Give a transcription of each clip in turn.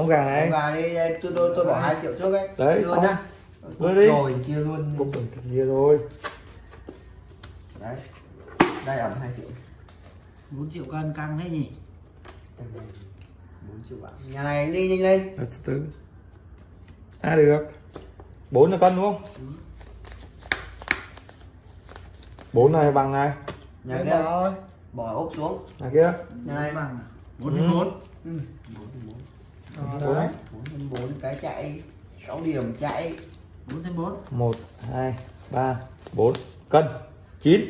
Con gà này. Và đi đây, tôi tôi tôi bỏ 2 triệu trước ấy. Đấy, chưa nhá. Đưa đi. rồi chia luôn. Cục cái gì rồi. Đấy. Đây ẩm 2 triệu. 4 triệu cân căng thế nhỉ? 4 triệu bạc. Nhà này đi nhanh lên. Đấy, từ từ. À được. Bốn là cân đúng không? Bốn này bằng này. Nhà kia. rồi. bỏ ốp xuống. Nhà kia. Nhà này. bằng. 4 trên 4 4 4 đấy. 4 4 cái chạy. 6 điểm chạy. 4 trên 4 một hai ba bốn. Cân. Chín.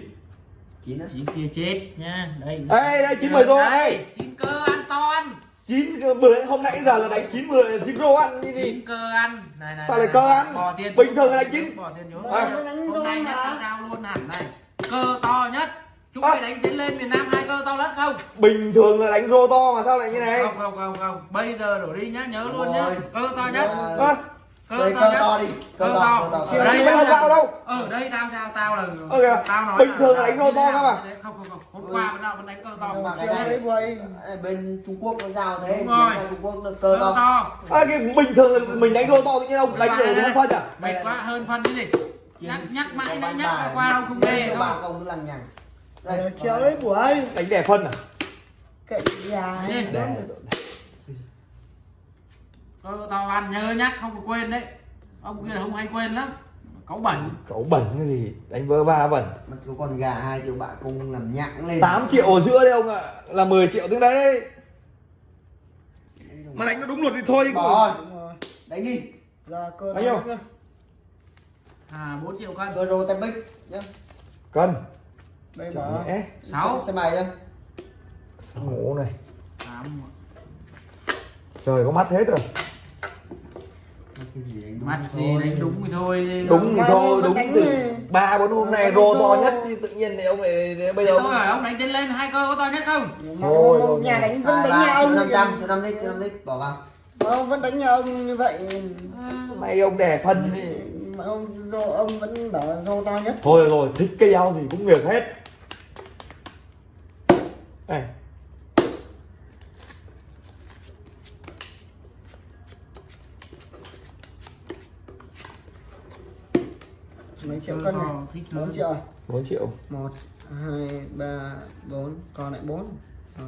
9 á. 9 kia chết nha. Đây. Đây, đây, chín mười rồi. đây. 9 cơ ăn to ăn chín bữa hôm nãy giờ là đánh chín mười chín rô ăn cái gì 9 cơ ăn. Này này Sao này, lại cơ này. ăn? bỏ tiền Bình thường là đánh chín. bỏ tiền vô À. hôm nay nhất tao giao luôn hẳn này. Cơ to nhất chúng mày đánh tiến lên miền Nam hai cơ to nhất không? Bình thường là đánh rô to mà sao lại như này? Không không không không. Bây giờ đổ đi nhá nhớ luôn nhá. Rồi. cơ to nhất à, cơ đây to cơ nhất to đi cơ to cơ Ở to đây có tao sao đâu. ở đây tao sao tao là Ờ kìa, tao nói bình là- thường là đánh rô to cơ mà. không không không. Hôm qua vẫn nào vẫn đánh cơ to Nhưng mà cái này- đấy. Đây, bên Trung Quốc nó giao thế. Đúng rồi. Trung Quốc nó cơ cơ to. To à cái bình thường là mình đánh rô to tự nhiên ông đánh Đây, đây, đúng đây. phân à? Mệt quá hơn phân cái gì? Nhắc nhắc mãi đã nhắc qua ông không Đây, nghe đâu bà không cứ lằng nhằng đây Ờ, đấy buổi. đánh đẻ phân à? Cậy gà đẻ. cơ to ăn nhớ nhắc không có quên đấy. Ông kia không hay quên lắm. Cáu bẩn. Cấu bẩn cái gì? Đánh vơ va bẩn. Mà có con gà 2 triệu bạc cũng làm nhặng lên. 8 triệu ở giữa đây ông ạ. Là 10 triệu tiếng đấy. Mà đánh nó đúng luật thì thôi chứ bỏ Đúng rồi. đánh đi. Giờ cơ Bao nhiêu? à 4 triệu cân. Cơ rô tay bích nhá. Cân Đây bỏ. Sáu. xe mày nhá ngủ này. Tám trời có mắt hết rồi. Mắt gì đánh đúng thì thôi. Đúng thì thôi đúng thì- ba bốn hôm nay rô to nhất thì tự nhiên thì ông này bây Thế giờ tôi hỏi ông đánh tiến lên hai cơ có to nhất không? Thôi, ông thôi, nhà đánh vẫn đánh nhà ông năm trăm cho năm lít cho năm lít bỏ vào. Ông vẫn đánh nhà ông như vậy. Nay ông đẻ phân thì Mà ông rô ông vẫn bảo rô to nhất. thôi được rồi thích cây áo gì cũng việc hết này Mấy triệu cân này. thích 4 lớn. triệu. 4 triệu 1 2 3 4 còn lại 4. 1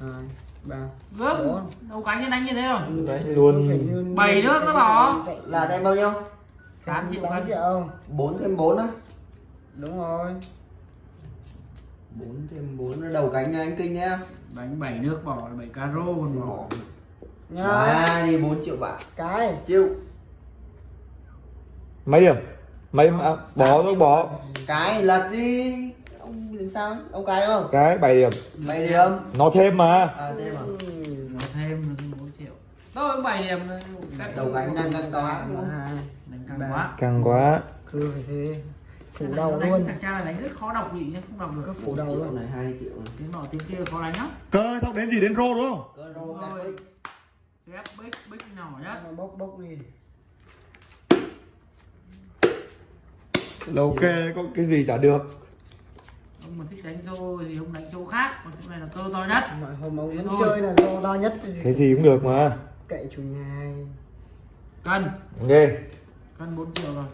2 3 gớm Bốn. đâu cánh nó đánh như thế rồi đấy luôn Bảy nước nó bỏ. là thêm bao nhiêu 8 triệu 8 cân triệu. 4 thêm 4 á Đúng rồi. 4 thêm 4 là đầu cánh đánh kinh nhá đánh 7 nước bỏ 7 caro còn bỏ bỏ. Nha. à đi 4 triệu bạc. Cái. triệu mấy điểm? Mấy à, bỏ tôi bỏ. Cái lật đi. Ông làm sao ông cái đúng không? Cái 7 điểm. Mày điểm. Nó thêm mà. À thêm à? Nó thêm nó thêm 4 triệu. Tôi 7 điểm các đầu cánh đang căng đánh căng quá. Càng quá. Cứ phải thế. Phủ đầu luôn. thằng cha là đánh rất khó đọc vị nhá không đọc Cứ được phủ đầu luôn. này 2 triệu này. Tiếng nọ tiếng kia khó đánh lắm cơ xong đến gì? Đến rô đúng không? Cơ rô Rồi. bích. ghép bích bích nhỏ nhất. Nó bốc bốc đi. là ok có cái gì chả được. Ông mà thích đánh rô thì ông đánh chỗ khác còn chỗ này là cơ to nhất. Mọi hôm ông vẫn chơi là do to nhất thì cái gì cũng được mà. Cậy chủ nhà cân. Ok. Cân 4 triệu rồi.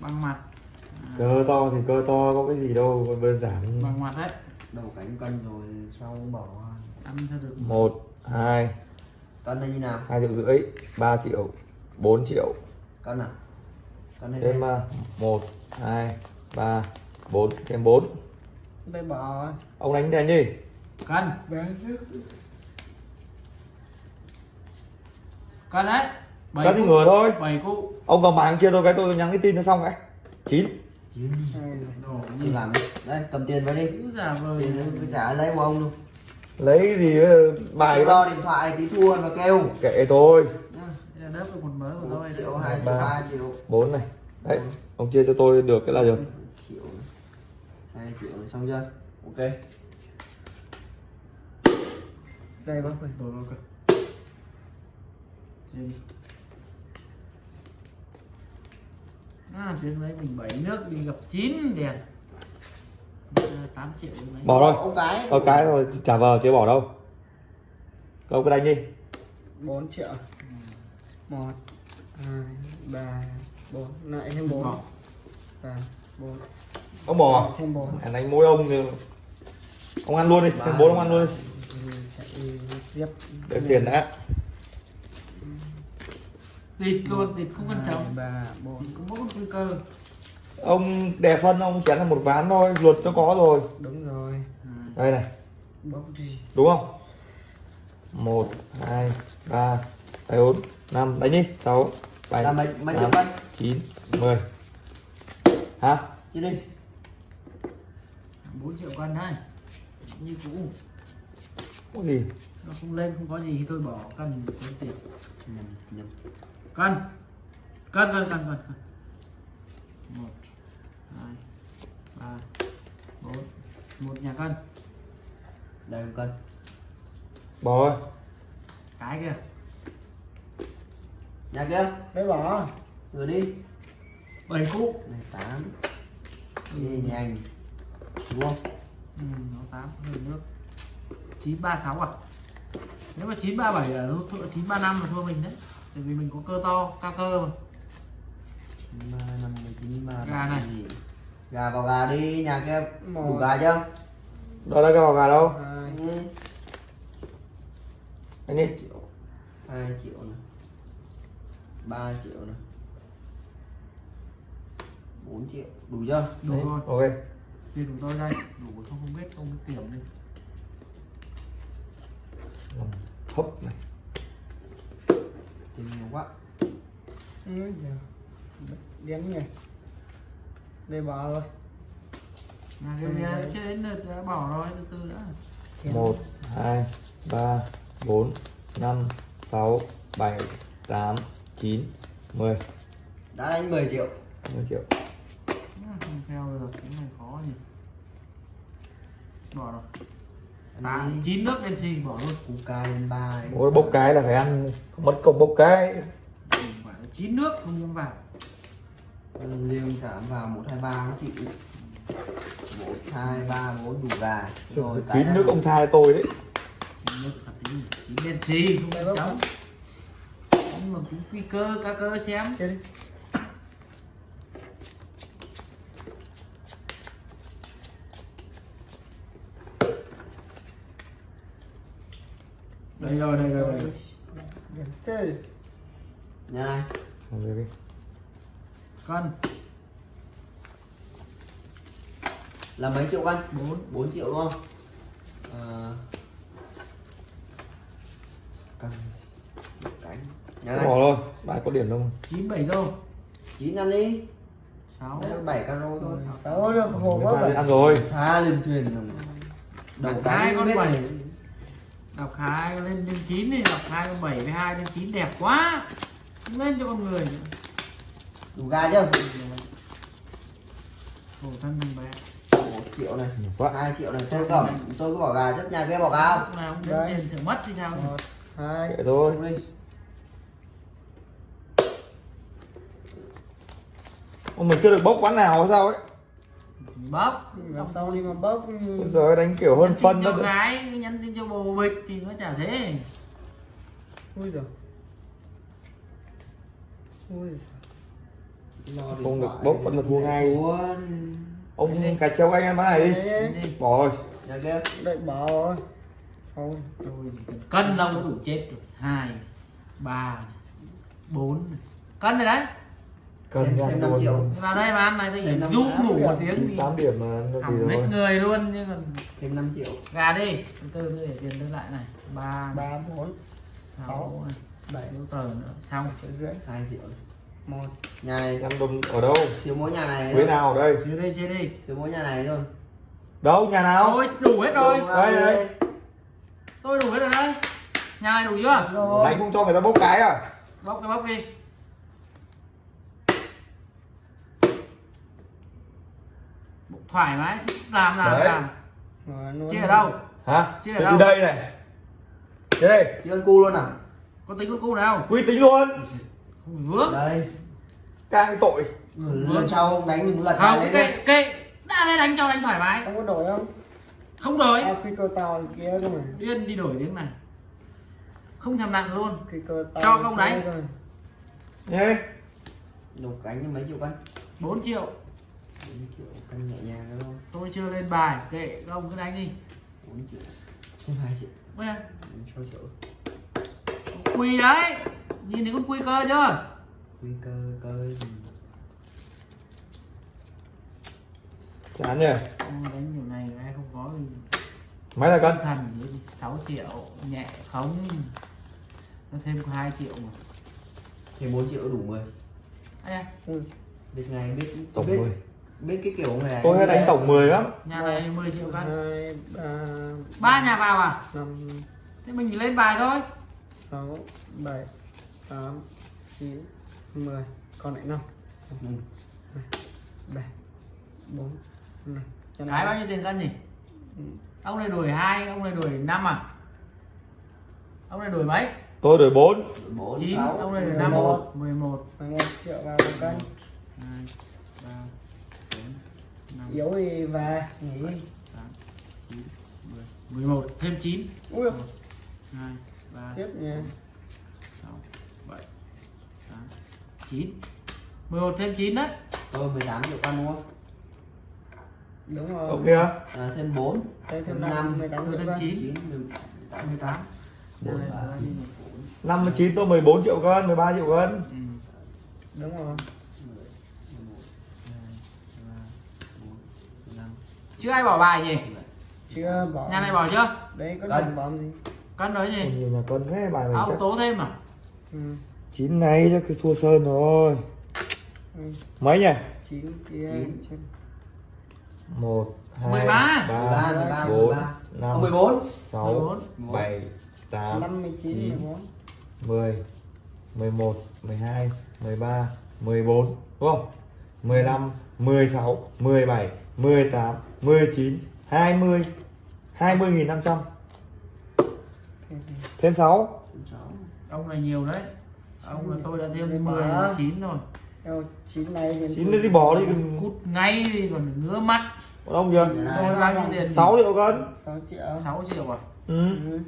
Bằng mặt cơ to thì cơ to có cái gì đâu còn đơn giản. Bằng mặt đấy. Đầu cánh cân rồi sau bỏ ăn cho được. Một hai. Cân này như nào? Hai triệu rưỡi ba triệu 4 triệu. Cân à? Cân này thêm một hai ba bốn thêm bốn. Đây bỏ. ông đánh đánh đi. Cân. Đấy. cân đấy. Cân thì ngửa thôi. 7 cụ ông vào mạng chia tôi cái tôi nhắn cái tin nó xong cái chín cứ gì? Làm đây cầm tiền vào đi. Tiền trả lấy của ông luôn. Lấy gì ờ, bài lo điện thoại tí thua mà kêu. Kệ tôi. Nhá. Đây là một mớ của tôi triệu hai triệu Ba. ba triệu. Bốn này. Đấy ông chia cho tôi được cái là được triệu hai triệu này xong chưa? Ok. Đây bác ơi. đồ rồi Chia đi à, tiếng đấy mình 7 nước đi gặp 9 đèn 8 triệu bỏ rồi ông cái có cái rồi trả vào chưa bỏ đâu ông cứ đánh đi 4 triệu một hai ba bốn lại thêm bốn Bỏ. ba bốn ông bỏ thêm bốn à, đánh mỗi ông thì ông ăn luôn đi xem bốn ông ăn luôn đi chạy tiếp để tiền đã Địt luôn, địt không quan trọng ba bốn. Địt có mỗi nguy cơ. Ông đè phân ông chén là một ván thôi luật nó có rồi. Đúng rồi. Đây này. Đúng không? Một hai ba bốn năm. Đánh đi. Sáu bảy là mấy mấy triệu tám, cân chín mười. Hả? Chứ đi 4 triệu cân đấy Như cũ. Có gì? Nó không lên không có gì thì tôi bỏ cân tốn tiền nhầm nhầm Cân. Cân cân cân cân cân. Một hai ba bốn. Một nhà cân. Đây một cân. Bỏ rồi cái kia. Nhà kia. Đấy bỏ. Vừa đi. Bảy cú này tám. Đi nhanh đúng không? Ừ, nó tám hơi nước. Chín ba sáu à? Nếu mà chín ba bảy là thua chín ba năm là thua mình đấy tại vì mình có cơ to cao cơ mà. Năm mươi chín ba Gà này. gà vào gà đi nhà kia đủ gà chưa? Đó là cái vào gà đâu? Hai. Ừ. anh đi. Triệu. Hai triệu này ba triệu này bốn triệu. Đủ chưa? Đủ Đấy, rồi. ok. Tiền của tôi đây. Đủ không không biết không biết tiền đi hấp này tiền nhiều quá. Giời. điếm nhỉ đây bỏ rồi. Nhà chưa đến lượt đã bỏ rồi từ từ đã. Một hai ba bốn năm sáu bảy tám chín mười. Đã đánh 10 triệu. Mười triệu. À, không theo được cái này khó nhỉ. Bỏ rồi Đi. chín nước đen xì bỏ luôn. Cú ca lên ba Ôi, bốc cái là phải ăn không mất công bốc cái. Chín nước không nhâm vào. Liêng thảm vào một hai ba nó chịu. Một hai ba bốn đủ gà. Rồi chín nước ông tha tôi đấy. Chín nước là tí chín đen xì không cháu. Nhưng mà cũng quy cơ cá cơ xem. Chơi đi đây rồi đây rồi đây này. Cân là mấy triệu cân bốn. 4 triệu đúng không? À, cân một cánh nhà này. Bỏ rồi bài có điểm đâu chín bảy rô chín ăn đi. Sáu. Bảy caro thôi. Sáu được hồ người quá ăn rồi. Tha lên thuyền đầu cái con biết bảy. Đọc hai lên lên chín thì đọc hai con bảy với hai lên chín đẹp quá. Không lên cho con người nữa. đủ gà chưa? Khổ thân mình bé. Triệu này. Quá. Hai triệu này. Tôi cầm. Tôi cứ bỏ gà trước nhà kia bỏ gà lúc nào cũng Đấy. đến tiền mất thì sao? Một hai kệ thôi. không đi. Ông mình chưa được bốc quán nào hay sao ấy bóp và sau đi mà bốc Bây giờ đánh kiểu hơn phân đó. gái nhắn tin cho bồ bịch thì nó chả thế. Ui giời. Ui giời. Không được bốc vẫn là thua ngay. thua. ông cà treo anh em bán này đi. Đấy, bỏ rồi. Nhà kia đợi bỏ rồi. Cần cân lông nó đủ chết rồi. Hai ba bốn. Cân rồi đấy cần Thêm- ra luôn. triệu. vào đây mà ăn này tôi tám đủ điểm. một tiếng thì tám điểm mà nó gì rồi? người luôn nhưng còn thêm 5 triệu. Gà đi từ từ tôi để tiền tôi lại này. Ba ba bốn sáu bảy sáu tờ nữa. Xong. triệu rưỡi 2 triệu. Một nhà này em đồng ở đâu? Thiếu mỗi nhà này quế nào ở đây? Chia đi chia đi. Thiếu mỗi nhà này thôi. Đâu nhà nào? Ôi đủ hết rồi. Đây, đây. tôi đủ hết rồi đấy. Nhà này đủ chưa? Rồi. Anh không cho người ta bốc cái à? Bóc cái bóc đi thoải mái. Làm làm Đấy. làm. Rồi, luôn. chia ở đâu? Hả? Chơi ở đâu? đây này. Chơi đây thiếu con cu luôn à? Có tính con cu nào? Quy tính luôn. Vướng. Đây. Càng tội. Lần sau không đánh mình lật không đi. cái đã lên đánh cho đánh thoải mái. Không có đổi không? Không đổi. À, cái cơ tàu kia cơ mà. Điên đi đổi tiếng này. Không thèm nặng luôn. Cái cơ to Cho công đánh. rồi. nhé. Đục cánh cho mấy triệu cân 4 triệu bốn triệu cân nhẹ nhàng đó thôi. Tôi chưa lên bài kệ các ông cứ đánh đi. Bốn triệu. Không hai triệu Ui, sáu triệu. Quy đấy. Nhìn thấy con quy cơ chưa? Nguy cơ cơ gì? Chán nhỉ? Ông đánh kiểu này em không có gì. Mấy là cân thần 6 triệu nhẹ không? Nó thêm có 2 triệu mà. Thì bốn triệu đủ người Ây da, Ừ. biết ngày biết tổng biết, 10 biết cái kiểu này. Tôi hay đánh tổng 10 lắm. Nhà này 10 triệu cân. Ba nhà vào à? thế mình chỉ lên bài thôi. sáu bảy tám chín mười. Còn lại năm. Ừ. bảy bốn năm. Cho cái nó- bao nhiêu tiền cân nhỉ? Ừ. ông này đuổi hai ông này đuổi năm à? Ông này đuổi mấy? Tôi đổi 4 bốn. Chín sáu ông này đuổi mười năm. một. mười một. 11 triệu vào một cân. Hai ba bốn năm yếu thì về nghỉ. Mười. Một thêm chín. Ui hai ba tiếp nha. sáu bảy tám chín. Mười một thêm chín đấy. Tôi 18 triệu cân đúng không? Đúng rồi. Ok á. À, thêm 4 Đây thêm thêm năm năm. 18 triệu thêm chín. 9 18 mười tám. Bốn, Đây, ba, đây, đây. 59 tôi 14 triệu cân 13 triệu cân Ừ. đúng rồi chưa ai bỏ bài nhỉ chưa bỏ nhà này bỏ chưa đấy có Cân. đồng bóng gì cân đấy nhỉ nhiều nhà cân thế bài mình chắc tố thêm à ừ. chín này chắc cái thua sơn rồi Ừ. mấy nhỉ chín kia Chín. trên 1 2 Mười ba. 3 13 13 4 13 5 Không, 14 6 14. 7 8 năm mươi chín chín. mười bốn 10 11 12 13 14 đúng không 15 16 17 18 19 20 20.500 thêm 6 ông này nhiều đấy. Ông là tôi đã thêm Mười mười ba. chín rồi. Theo chín này thì chín đi bỏ đi. Đừng cút ngay đi còn ngứa mắt. Còn ông chưa tôi bao nhiêu tiền? 6 triệu cân. 6 triệu. 6 triệu à? Ừ. ừ.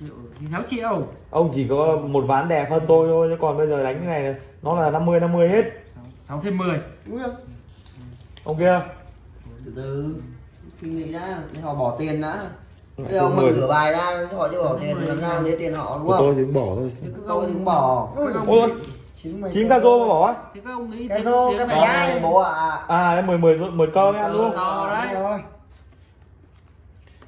triệu thì 6 triệu. Ông chỉ có một ván đè phân tôi thôi chứ còn bây giờ đánh cái này nó là 50 50 hết. 6 thêm 10 Ui giời. ông kia từ từ. Suy nghĩ đã để họ bỏ tiền đã. Bây giờ ông mà mười. rửa bài ra họ chưa bỏ tiền thì làm sao lấy tiền họ đúng của tôi không thì cũng bỏ thôi. Tôi thì cũng bỏ. Ôi chín mười ca rô mà bỏ á? Thế các ông nghĩ Cái tiếng rô, bé. này bố ạ. À đấy 10 10 10 cơ nghe đúng không? To đấy. Đúng rồi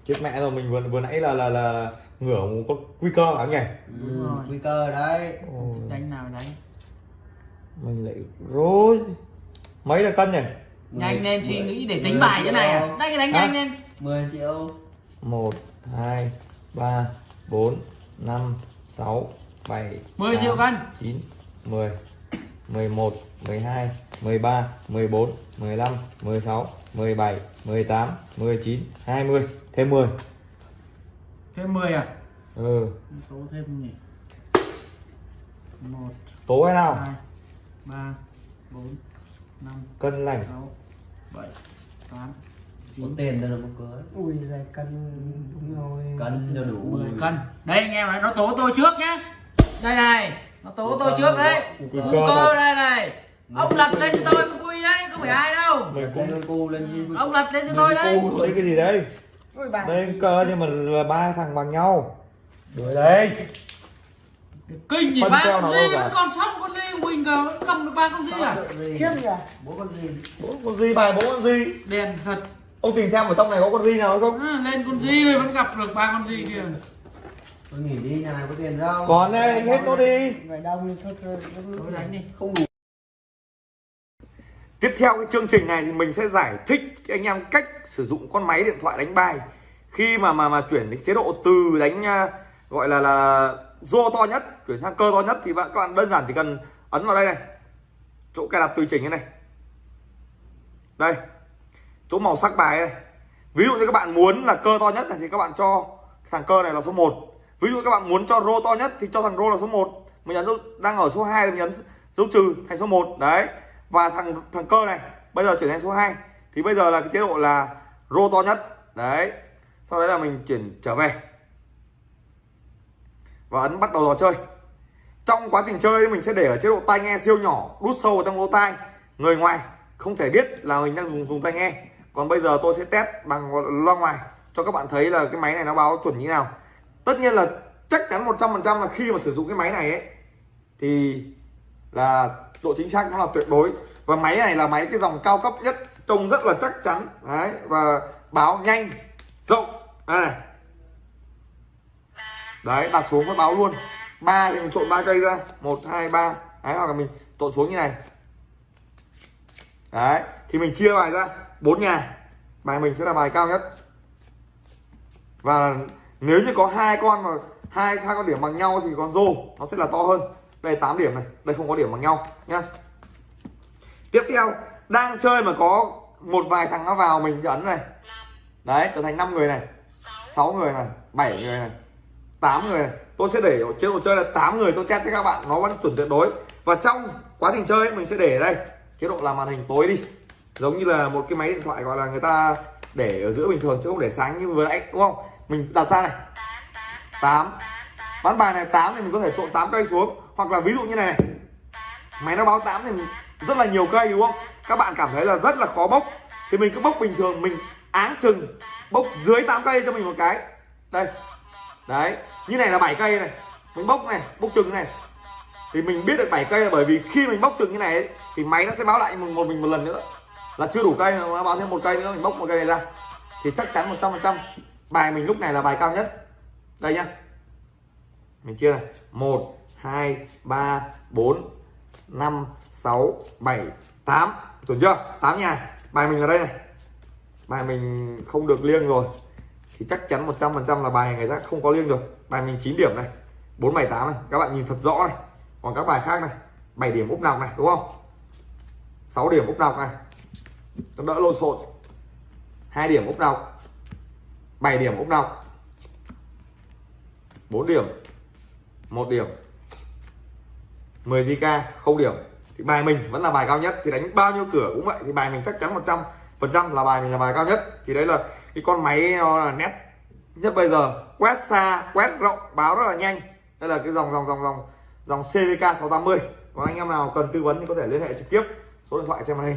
chết mẹ rồi mình vừa vừa nãy là là là, ngửa một con quy cơ hả nhỉ? Đúng rồi. Ừ, nguy cơ đấy. Đánh nào đánh mình lại rối. Mấy là cân nhỉ nhanh lên suy nghĩ để tính bài thế này à? Triệu. đánh nhanh lên. 10 triệu. 1 2 3 4 5 6 7 10 triệu cân. 9 10 11 12 13 14 15 16 17 18 19 20 thêm 10 thêm 10 à? Ừ. Số thêm nhỉ? Một tố hay nào? hai ba bốn năm cân lành. sáu bảy tám có chín tiền cho nó một cưới ui giời cân đúng rồi. Cân cho đủ. 10 cân. Đây anh em này nó tố tôi trước nhá. Đây này nó tố tôi trước đấy. Cơ cơ đây này. Ông lật lên cho tôi quy đấy không phải ai đâu. Ông lật lên cho tôi đấy. đây cái gì đấy? Ui bà đây cơ nhưng mà là ba thằng bằng nhau. Đuổi đây kinh gì ba con gì cả. vẫn còn sót con gì mình cờ vẫn cầm được ba con gì à? Khiếp nhỉ? Bố con gì bốn con gì bài bốn con gì đèn thật. Ông tìm xem ở trong này có con gì nào không? À, lên con gì rồi vẫn gặp được ba con gì kìa tôi nghỉ đi nhà này có tiền đâu. Còn đây anh hết nó đi. Đông thì thôi thôi tôi đánh đi. không đủ. Tiếp theo cái chương trình này thì mình sẽ giải thích cho anh em cách sử dụng con máy điện thoại đánh bài. Khi mà mà mà chuyển đến chế độ từ đánh à, gọi là là rô to nhất, chuyển sang cơ to nhất thì bạn, các bạn đơn giản chỉ cần ấn vào đây này. Chỗ cài đặt tùy chỉnh như này. Đây, chỗ màu sắc bài này. Ví dụ như các bạn muốn là cơ to nhất này thì các bạn cho thằng cơ này là số 1 ví dụ các bạn muốn cho rô to nhất thì cho thằng rô là số 1 mình nhấn dấu- đang ở số 2 thì mình nhấn dấu trừ thành số 1 đấy, và thằng thằng cơ này, bây giờ chuyển thành số 2 thì bây giờ là cái chế độ là rô to nhất. Đấy, sau đấy là mình chuyển trở về và ấn bắt đầu trò chơi. Trong quá trình chơi, mình sẽ để ở chế độ tai nghe siêu nhỏ, đút sâu vào trong lỗ tai. Người ngoài không thể biết là mình đang dùng dùng tai nghe. Còn bây giờ tôi sẽ test bằng loa ngoài, cho các bạn thấy là cái máy này nó báo chuẩn như nào. Tất nhiên là chắc chắn 100% là khi mà sử dụng cái máy này ấy, thì là độ chính xác nó là tuyệt đối. Và máy này là máy cái dòng cao cấp nhất, trông rất là chắc chắn. Đấy, và báo nhanh, rộng. Đây này đấy, đặt xuống phát báo luôn. Ba thì mình trộn ba cây ra. Một, hai, ba. Đấy, hoặc là mình trộn xuống như này. Đấy, thì mình chia bài ra. Bốn nhà. Bài mình sẽ là bài cao nhất. Và nếu như có hai con mà hai hai con điểm bằng nhau thì con rô, nó sẽ là to hơn. Đây 8 điểm này. Đây không có điểm bằng nhau, nhá. Tiếp theo, đang chơi mà có một vài thằng nó vào mình ấn này. Đấy, trở thành 5 người này. 6 người này. 7 người này. 8 người. Tôi sẽ để ở một chơi là 8 người tôi test cho các bạn. Nó vẫn chuẩn tuyệt đối. Và trong quá trình chơi ấy, mình sẽ để ở đây. Chế độ làm màn hình tối đi. Giống như là một cái máy điện thoại gọi là người ta để ở giữa bình thường chứ không để sáng như vừa nãy đúng không? Mình đặt ra này. 8 ván bài này 8 thì mình có thể trộn 8 cây xuống. Hoặc là ví dụ như này, này. Máy nó báo 8 thì rất là nhiều cây đúng không? Các bạn cảm thấy là rất là khó bốc. Thì mình cứ bốc bình thường. Mình áng chừng bốc dưới 8 cây cho mình một cái. Đây đấy như này là 7 cây này mình bốc này bốc trừng này. Thì mình biết được 7 cây là bởi vì khi mình bốc trừng như này ấy, thì máy nó sẽ báo lại một mình một lần nữa. Là chưa đủ cây nó báo thêm một cây nữa mình bốc một cây này ra. Thì chắc chắn 100% bài mình lúc này là bài cao nhất. Đây nhá. Mình chia này. 1 2 3 4 5 6 7 8 chuẩn chưa? 8 nhà. Bài mình ở đây này. Bài mình không được liêng rồi thì chắc chắn 100% là bài người ta không có liêng được. Bài mình 9 điểm này 478 này. Các bạn nhìn thật rõ này. Còn các bài khác này 7 điểm úp nọc này, đúng không? 6 điểm úp nọc này. Nó đỡ lộn xộn. 2 điểm úp nọc. 7 điểm úp nọc. 4 điểm. 1 điểm. 10 JK không điểm. Thì bài mình vẫn là bài cao nhất. Thì đánh bao nhiêu cửa cũng vậy. Thì bài mình chắc chắn 100 phần trăm là bài mình là bài cao nhất. Thì đấy là cái con máy nó là nét. Nhất bây giờ, quét xa, quét rộng, báo rất là nhanh. Đây là cái dòng dòng dòng dòng dòng CVK 680 còn anh em nào cần tư vấn thì có thể liên hệ trực tiếp. Số điện thoại trên màn hình.